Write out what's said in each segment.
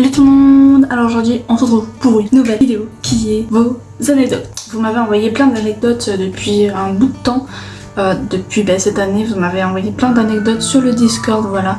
Salut tout le monde Alors aujourd'hui on se retrouve pour une nouvelle vidéo qui est vos anecdotes. Vous m'avez envoyé plein d'anecdotes depuis un bout de temps. Euh, depuis ben, cette année vous m'avez envoyé plein d'anecdotes sur le Discord voilà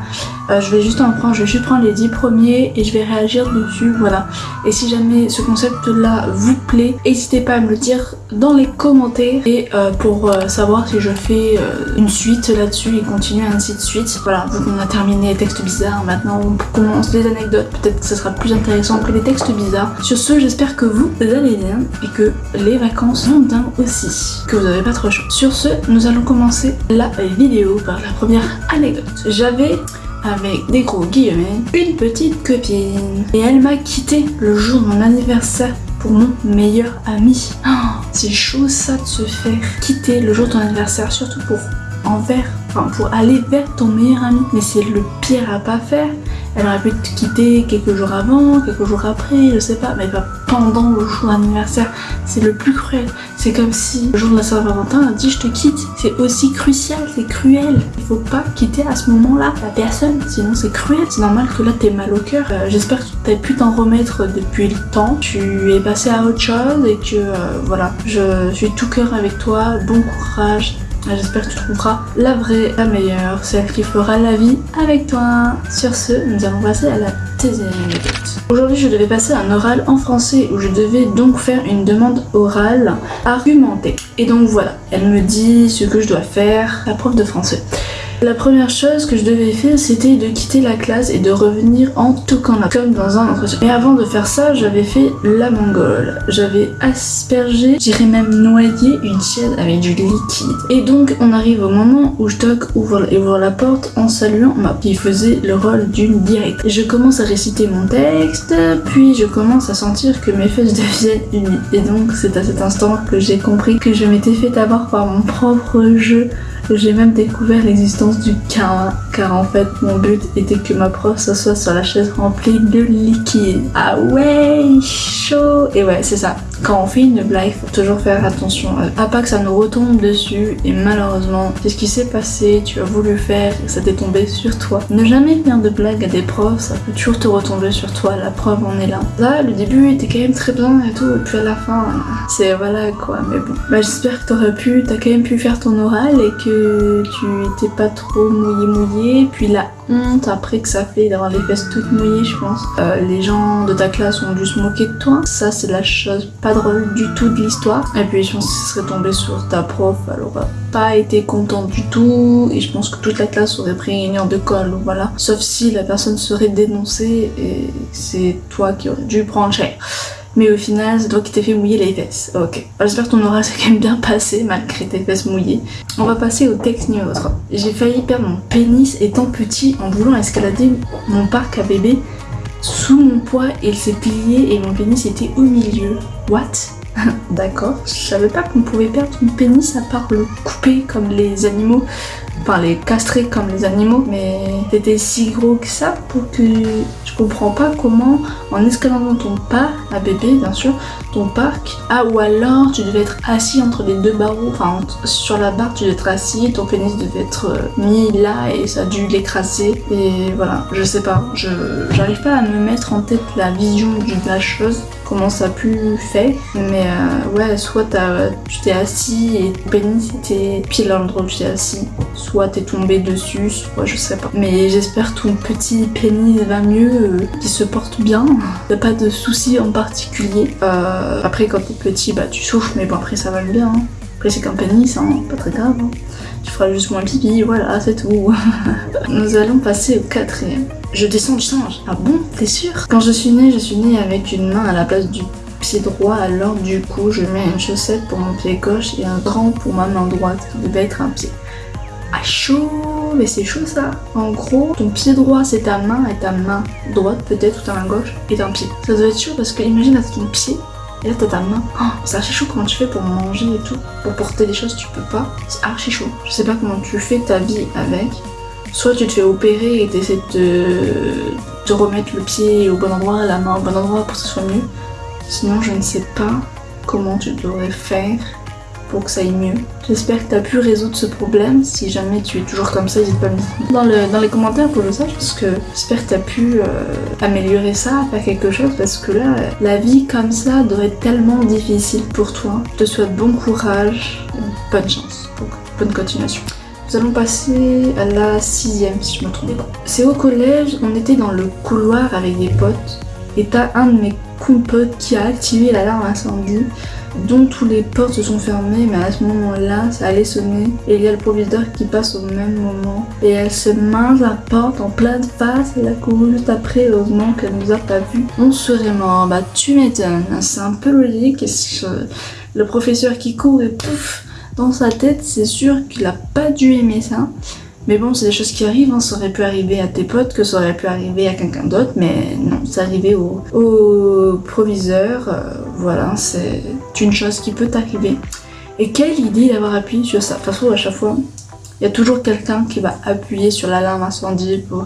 euh, je vais juste en prendre, je vais juste prendre les 10 premiers et je vais réagir dessus, voilà. Et si jamais ce concept là vous plaît, n'hésitez pas à me le dire dans les commentaires et euh, pour savoir si je fais une suite là-dessus et continuer ainsi de suite. Voilà, vu a terminé les textes bizarres, maintenant on commence les anecdotes, peut-être que ce sera plus intéressant que les textes bizarres. Sur ce, j'espère que vous allez bien et que les vacances vont bien aussi, que vous n'avez pas trop chaud. Sur ce, nous allons commencer la vidéo par la première anecdote. J'avais avec des gros guillemets, une petite copine. Et elle m'a quitté le jour de mon anniversaire pour mon meilleur ami. Oh, c'est chaud ça de se faire quitter le jour de ton anniversaire, surtout pour envers, enfin pour aller vers ton meilleur ami. Mais c'est le pire à pas faire. Elle aurait pu te quitter quelques jours avant, quelques jours après, je sais pas, mais pas pendant le jour d'anniversaire. C'est le plus cruel. C'est comme si le jour de la Saint-Valentin a dit je te quitte. C'est aussi crucial, c'est cruel. Il faut pas quitter à ce moment-là la personne, sinon c'est cruel. C'est normal que là t'es mal au cœur. Euh, j'espère que tu as pu t'en remettre depuis le temps. Tu es passé à autre chose et que euh, voilà, je suis tout cœur avec toi. Bon courage. J'espère que tu trouveras la vraie, la meilleure, celle qui fera la vie avec toi. Sur ce, nous allons passer à la deuxième anecdote. Aujourd'hui, je devais passer un oral en français où je devais donc faire une demande orale argumentée. Et donc voilà, elle me dit ce que je dois faire, la prof de français. La première chose que je devais faire, c'était de quitter la classe et de revenir en toquant la comme dans un entretien. Et avant de faire ça, j'avais fait la mongole. J'avais aspergé, j'irais même noyer une chaise avec du liquide. Et donc, on arrive au moment où je toque, ouvre, ouvre la porte en saluant ma qui faisait le rôle d'une directrice. Je commence à réciter mon texte, puis je commence à sentir que mes fesses deviennent humides. Et donc, c'est à cet instant que j'ai compris que je m'étais fait avoir par mon propre jeu j'ai même découvert l'existence du karma, car en fait mon but était que ma prof s'assoie sur la chaise remplie de liquide. Ah ouais, chaud Et ouais, c'est ça. Quand on fait une blague, faut toujours faire attention à pas que ça nous retombe dessus et malheureusement, c'est ce qui s'est passé, tu as voulu faire ça t'est tombé sur toi. Ne jamais faire de blague à des profs, ça peut toujours te retomber sur toi, la preuve en est là. Là, le début était quand même très bien et tout, et puis à la fin, c'est voilà quoi, mais bon. Bah j'espère que t'aurais pu, t'as quand même pu faire ton oral et que tu étais pas trop mouillé mouillé, puis la honte après que ça fait d'avoir les fesses toutes mouillées je pense. Euh, les gens de ta classe ont dû se moquer de toi, ça c'est la chose pas drôle du tout de l'histoire. Et puis je pense que serait tombé sur ta prof, elle aurait pas été contente du tout et je pense que toute la classe aurait pris une heure de colle, voilà. Sauf si la personne serait dénoncée et c'est toi qui aurais dû prendre cher. Mais au final, c'est toi qui t'es fait mouiller les fesses. Ok. J'espère que ton oral s'est quand même bien passé malgré tes fesses mouillées. On va passer au texte numéro 3. J'ai failli perdre mon pénis étant petit en voulant escalader mon parc à bébé. Sous mon poids, il s'est plié et mon pénis était au milieu. What? D'accord, je savais pas qu'on pouvait perdre son pénis à part le couper comme les animaux, enfin les castrer comme les animaux, mais c'était si gros que ça pour que je comprends pas comment en escaladant ton pas, à bébé bien sûr, ton parc, ah ou alors tu devais être assis entre les deux barreaux, enfin sur la barre tu devais être assis, ton pénis devait être euh, mis là et ça a dû l'écraser et voilà, je sais pas, j'arrive pas à me mettre en tête la vision de la chose comment ça a pu faire. Mais euh, ouais, soit tu t'es assis et ton pénis était pile à l'endroit où tu t'es assis. Soit t'es tombé dessus, soit je sais pas. Mais j'espère ton petit pénis va mieux, euh, qu'il se porte bien. T'as pas de soucis en particulier. Euh, après quand t'es petit, bah tu souffres, mais bon après ça va bien. Hein. Après c'est qu'un pénis, hein, pas très grave. Hein. Tu feras juste moins pipi, voilà, c'est tout. Nous allons passer au quatrième. Je descends du singe. Ah bon T'es sûr? Quand je suis née, je suis née avec une main à la place du pied droit, alors du coup, je mets une chaussette pour mon pied gauche et un grand pour ma main droite, qui devait être un pied. Ah chaud Mais c'est chaud ça En gros, ton pied droit c'est ta main et ta main droite peut-être ou ta main gauche est un pied. Ça doit être chaud parce que imagine là ton pied et là t'as ta main. Oh, c'est archi chaud comment tu fais pour manger et tout. Pour porter des choses tu peux pas. C'est archi chaud. Je sais pas comment tu fais ta vie avec soit tu te fais opérer et tu essaies de te remettre le pied au bon endroit, la main au bon endroit pour que ce soit mieux. Sinon, je ne sais pas comment tu devrais faire pour que ça aille mieux. J'espère que tu as pu résoudre ce problème. Si jamais tu es toujours comme ça, n'hésite pas à me dire dans, le, dans les commentaires pour le sache parce que j'espère que tu as pu euh, améliorer ça, faire quelque chose parce que là, la vie comme ça doit être tellement difficile pour toi. Je te souhaite bon courage, bonne chance, bonne continuation. Nous allons passer à la sixième si je me trompe pas. C'est au collège, on était dans le couloir avec des potes et t'as un de mes potes qui a activé l'alarme incendie dont tous les portes se sont fermées mais à ce moment-là ça allait sonner et il y a le proviseur qui passe au même moment et elle se main la porte en pleine face elle a couru juste après heureusement qu'elle nous a pas vu on serait mort. Bah tu m'étonnes. C'est un peu logique le professeur qui court et pouf dans sa tête c'est sûr qu'il a pas dû aimer ça mais bon, c'est des choses qui arrivent, hein. ça aurait pu arriver à tes potes, que ça aurait pu arriver à quelqu'un d'autre, mais non, c'est arrivé au, au proviseur, euh, voilà, c'est une chose qui peut t'arriver. Et quelle idée d'avoir appuyé sur ça De toute à chaque fois, il y a toujours quelqu'un qui va appuyer sur l'alarme incendie pour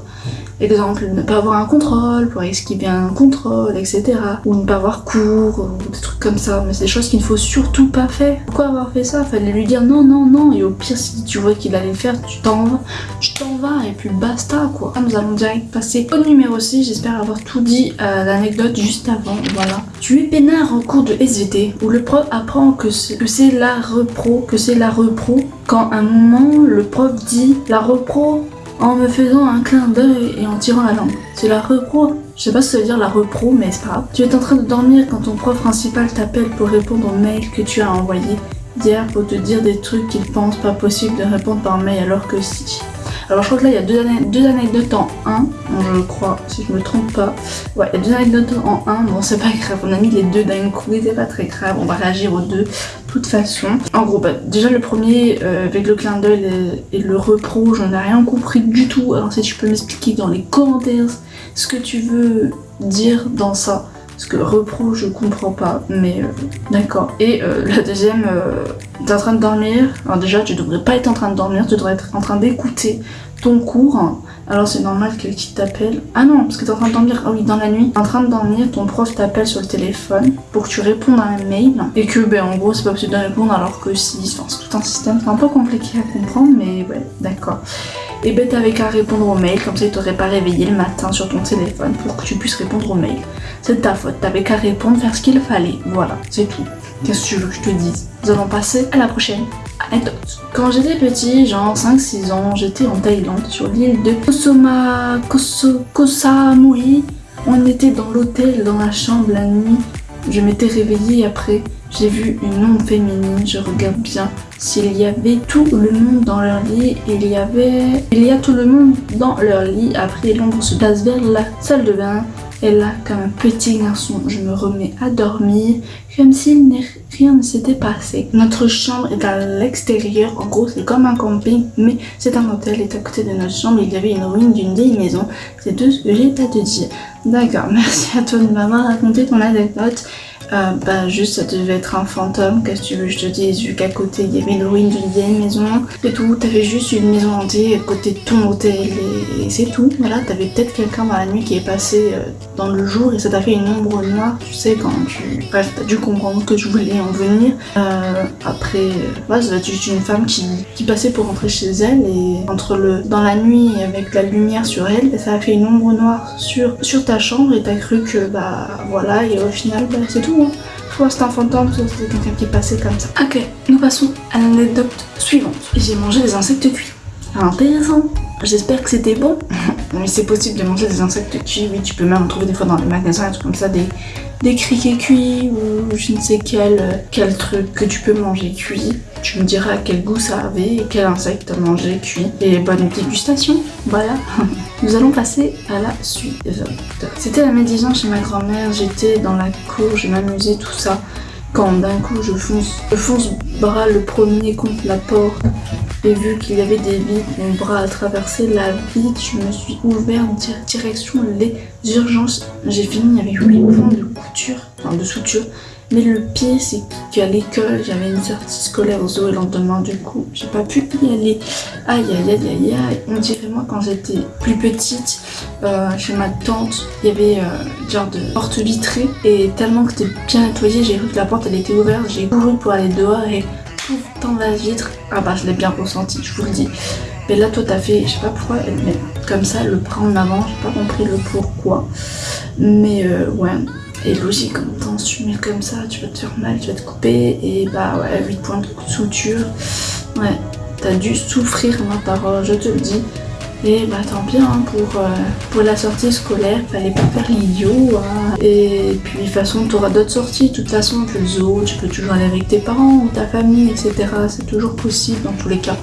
Exemple, ne pas avoir un contrôle pour esquiver un contrôle, etc. Ou ne pas avoir cours, ou des trucs comme ça. Mais c'est des choses qu'il ne faut surtout pas faire. Pourquoi avoir fait ça? Fallait lui dire non, non, non. Et au pire, si tu vois qu'il allait le faire, tu t'en vas. Tu t'en vas et puis basta quoi. Nous allons direct passer au numéro 6. J'espère avoir tout dit à l'anecdote juste avant. Voilà. Tu es peinard en cours de SVT où le prof apprend que c'est la repro, que c'est la repro. Quand à un moment, le prof dit la repro en me faisant un clin d'œil et en tirant la langue. C'est la repro. Je sais pas que ça veut dire la repro, mais c'est pas grave. Tu es en train de dormir quand ton prof principal t'appelle pour répondre au mail que tu as envoyé hier pour te dire des trucs qu'il pense pas possible de répondre par mail alors que si. Alors je crois que là il y a deux, anecdotes en un, je crois, si je me trompe pas. Ouais, il y a deux anecdotes en un, bon c'est pas grave, on a mis les deux d'un coup, c'est pas très grave, on va réagir aux deux de façon. En gros, bah, déjà le premier, euh, avec le clin d'œil et, le repro, j'en ai rien compris du tout. Alors si tu peux m'expliquer dans les commentaires ce que tu veux dire dans ça. Parce que repro, je comprends pas, mais euh, d'accord. Et euh, la deuxième, t'es en train de dormir? Alors déjà, tu devrais pas être en train de dormir, tu devrais être en train d'écouter ton cours. Alors c'est normal que qui t'appelle. Ah non, parce que t'es en train de dormir. Ah oui, dans la nuit. en train de dormir, ton prof t'appelle sur le téléphone pour que tu répondes à un mail. Et que, ben en gros, c'est pas possible de répondre alors que si. Enfin, c'est tout un système. C'est un peu compliqué à comprendre, mais ouais, d'accord et ben t'avais qu'à répondre au mail, comme ça il t'aurait pas réveillé le matin sur ton téléphone pour que tu puisses répondre au mail. C'est ta faute, t'avais qu'à répondre, faire ce qu'il fallait, voilà, c'est tout. Qu'est-ce que tu veux que je te dise? Nous allons passer à la prochaine Quand j'étais petit, genre 5-6 ans, j'étais en Thaïlande sur l'île de Kosoma... Koso... Kosamui. On était dans l'hôtel, dans la chambre la nuit. Je m'étais réveillée après j'ai vu une ombre féminine, je regarde bien. S'il y avait tout le monde dans leur lit, il y avait... Il y a tout le monde dans leur lit. Après, l'ombre se passe vers la salle de bain. Et là, comme un petit garçon, je me remets à dormir, comme si rien ne s'était passé. Notre chambre est à l'extérieur, en gros c'est comme un camping, mais c'est un hôtel, et à côté de notre chambre, il y avait une ruine d'une vieille maison. C'est tout ce que j'ai à te dire. D'accord, merci à toi de m'avoir raconté ton anecdote. Euh, bah juste ça devait être un fantôme, qu'est-ce que tu veux je te dise, vu qu'à côté il y avait une ruine d'une vieille maison, c'est tout, t'avais juste une maison hantée à côté de ton hôtel et, c'est tout, voilà, t'avais peut-être quelqu'un dans la nuit qui est passé euh, dans le jour et ça t'a fait une ombre noire, tu sais, quand tu... Bref, t'as dû comprendre que je voulais en venir. Euh, après, voilà, ça va être juste une femme qui, qui passait pour rentrer chez elle et entre le... dans la nuit avec la lumière sur elle, ça a fait une ombre noire sur, sur ta chambre et t'as cru que bah voilà et au final bah, c'est tout Soit c'est un fantôme, soit c'est quelqu'un qui passé comme ça. Ok, nous passons à l'anecdote suivante. J'ai mangé des insectes cuits. Intéressant. J'espère que c'était bon. Mais c'est possible de manger des insectes cuits, oui, tu peux même en trouver des fois dans les magasins, des trucs comme ça, des, des criquets cuits ou je ne sais quel, quel truc que tu peux manger cuit. Tu me diras quel goût ça avait et quel insecte as mangé cuit. Et bonne dégustation, voilà. Nous allons passer à la suite. C'était la médisance chez ma grand-mère, j'étais dans la cour, je m'amusais, tout ça. Quand d'un coup je fonce, je fonce bras le premier contre la porte et vu qu'il y avait des vitres, mon bras a traversé la vitre, je me suis ouvert en direction les urgences. J'ai fini avec 8 points de couture, enfin de suture. Mais le pire, c'est qu'à l'école, j'avais une sortie scolaire au zoo le lendemain, du coup, j'ai pas pu y aller. Aïe, aïe, aïe, aïe, aïe. On dirait, moi, quand j'étais plus petite, euh, chez ma tante, il y avait euh, genre de porte vitrée. Et tellement que c'était bien nettoyé, j'ai vu que la porte, elle était ouverte. J'ai couru pour aller dehors et dans la vitre. Ah bah je l'ai bien ressenti, je vous le dis. Mais là toi t'as fait, je sais pas pourquoi, mais comme ça le bras en avant, j'ai pas compris le pourquoi. Mais euh, ouais, et logique en même si tu mets comme ça, tu vas te faire mal, tu vas te couper. Et bah ouais, 8 points de suture. Ouais, t'as dû souffrir ma parole, je te le dis. Et bah tant pis hein, pour, euh, pour la sortie scolaire, fallait pas faire l'idiot. Hein. Et puis de toute façon, tu auras d'autres sorties. De toute façon, le zoo, tu peux toujours aller avec tes parents ou ta famille, etc. C'est toujours possible dans tous les cas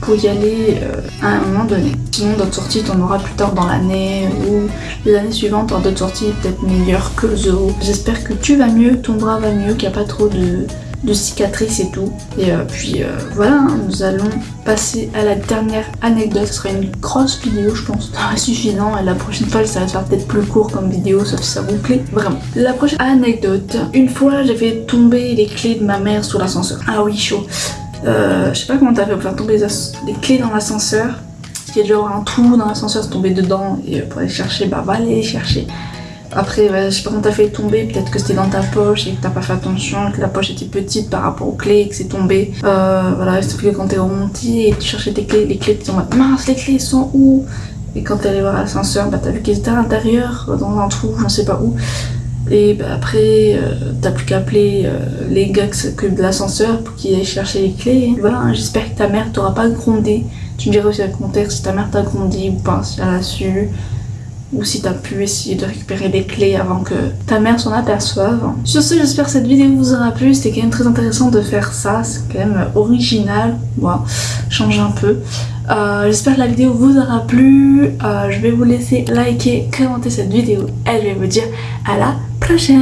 pour y aller euh, à un moment donné. Sinon d'autres sorties t'en auras plus tard dans l'année ou les années suivantes t'auras d'autres sorties peut-être meilleures que le zoo. J'espère que tu vas mieux, ton bras va mieux, qu'il n'y a pas trop de, cicatrices et tout. Et euh, puis euh, voilà, hein, nous allons passer à la dernière anecdote. Ce sera une grosse vidéo, je pense. Ça suffisant. Et la prochaine fois, ça va faire peut-être plus court comme vidéo, sauf si ça vous plaît. Vraiment. La prochaine anecdote. Une fois, j'ai fait tomber les clés de ma mère sous l'ascenseur. Ah oui, chaud. Euh, je sais pas comment t'as fait pour faire tomber les, clés dans l'ascenseur. Parce qu'il y a genre un trou dans l'ascenseur, c'est tombé dedans. Et pour aller chercher, bah va aller chercher. Après, je sais pas comment t'as fait tomber, peut-être que c'était dans ta poche et que t'as pas fait attention, que la poche était petite par rapport aux clés et que c'est tombé. Euh, voilà, sauf que quand t'es remonté et tu cherchais tes clés, les clés t'es en mode mince, les clés sont où? Et quand t'es allé voir l'ascenseur, bah t'as vu qu'elles étaient à l'intérieur, dans un trou, je ne sais pas où. Et bah, après, euh, t'as plus qu'à appeler euh, les gars que de l'ascenseur pour qu'ils aillent chercher les clés. Voilà, hein, j'espère que ta mère t'aura pas grondé. Tu me diras aussi dans le commentaire si ta mère t'a grondé ou pas, si elle a su. Ou si t'as pu essayer de récupérer les clés avant que ta mère s'en aperçoive. Sur ce, j'espère que cette vidéo vous aura plu. C'était quand même très intéressant de faire ça. C'est quand même original. Moi, change un peu. Euh, j'espère que la vidéo vous aura plu. je vais vous laisser liker, commenter cette vidéo. Et je vais vous dire à la prochaine